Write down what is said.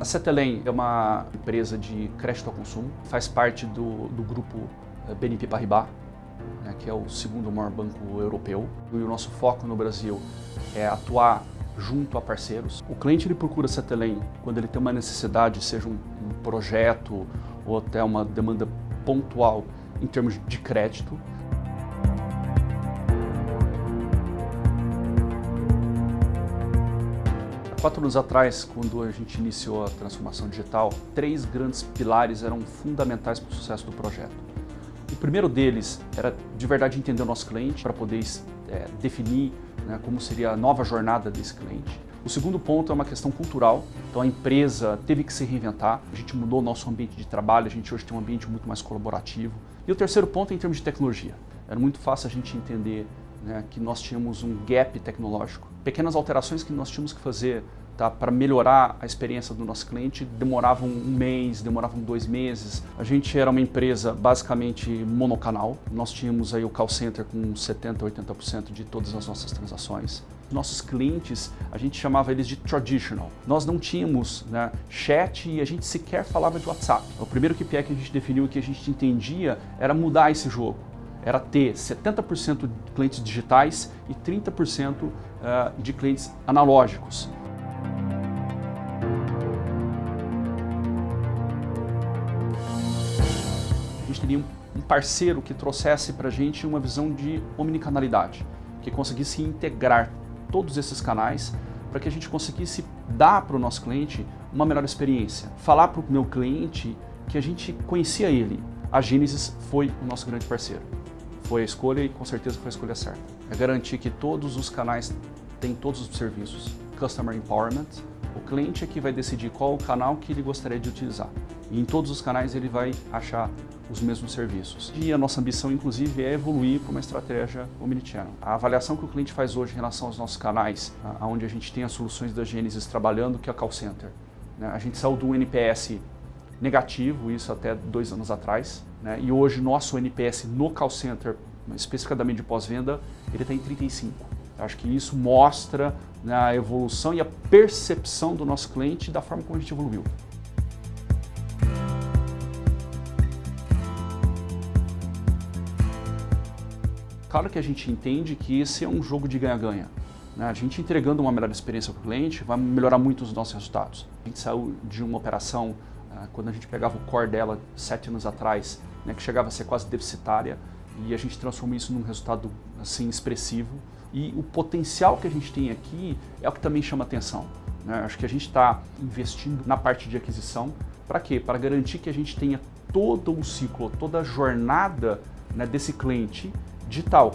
A Cetelem é uma empresa de crédito ao consumo, faz parte do, do grupo eh, BNP Paribas, né, que é o segundo maior banco europeu. E o nosso foco no Brasil é atuar junto a parceiros. O cliente ele procura a Cetelem quando ele tem uma necessidade, seja um, um projeto ou até uma demanda pontual em termos de crédito. Quatro anos atrás, quando a gente iniciou a transformação digital, três grandes pilares eram fundamentais para o sucesso do projeto. O primeiro deles era de verdade entender o nosso cliente para poder é, definir né, como seria a nova jornada desse cliente. O segundo ponto é uma questão cultural, então a empresa teve que se reinventar, a gente mudou o nosso ambiente de trabalho, a gente hoje tem um ambiente muito mais colaborativo. E o terceiro ponto é em termos de tecnologia. Era muito fácil a gente entender né, que nós tínhamos um gap tecnológico. Pequenas alterações que nós tínhamos que fazer tá, para melhorar a experiência do nosso cliente demoravam um mês, demoravam dois meses. A gente era uma empresa basicamente monocanal. Nós tínhamos aí o call center com 70%, 80% de todas as nossas transações. Nossos clientes, a gente chamava eles de traditional. Nós não tínhamos né, chat e a gente sequer falava de WhatsApp. O primeiro KPI que a gente definiu que a gente entendia era mudar esse jogo era ter 70% de clientes digitais e 30% eh, de clientes analógicos. A gente teria um parceiro que trouxesse para a gente uma visão de omnicanalidade, que conseguisse integrar todos esses canais para que a gente conseguisse dar para o nosso cliente uma melhor experiência. Falar para o meu cliente que a gente conhecia ele. A Gênesis foi o nosso grande parceiro foi a escolha e com certeza foi a escolha certa. É garantir que todos os canais têm todos os serviços. Customer Empowerment, o cliente é que vai decidir qual o canal que ele gostaria de utilizar. E em todos os canais ele vai achar os mesmos serviços. E a nossa ambição, inclusive, é evoluir para uma estratégia omnichannel. A avaliação que o cliente faz hoje em relação aos nossos canais, onde a gente tem as soluções da Genesis trabalhando, que é a call center. Né? A gente saiu do NPS negativo, isso até dois anos atrás, né? e hoje nosso NPS no call center, especificamente de pós-venda, ele está em 35. Acho que isso mostra né, a evolução e a percepção do nosso cliente da forma como a gente evoluiu. Claro que a gente entende que esse é um jogo de ganha-ganha. Né? A gente entregando uma melhor experiência para o cliente vai melhorar muito os nossos resultados. A gente saiu de uma operação quando a gente pegava o core dela sete anos atrás, né, que chegava a ser quase deficitária, e a gente transforma isso num resultado assim expressivo. E o potencial que a gente tem aqui é o que também chama atenção. Né? Acho que a gente está investindo na parte de aquisição. Para quê? Para garantir que a gente tenha todo o ciclo, toda a jornada né, desse cliente digital.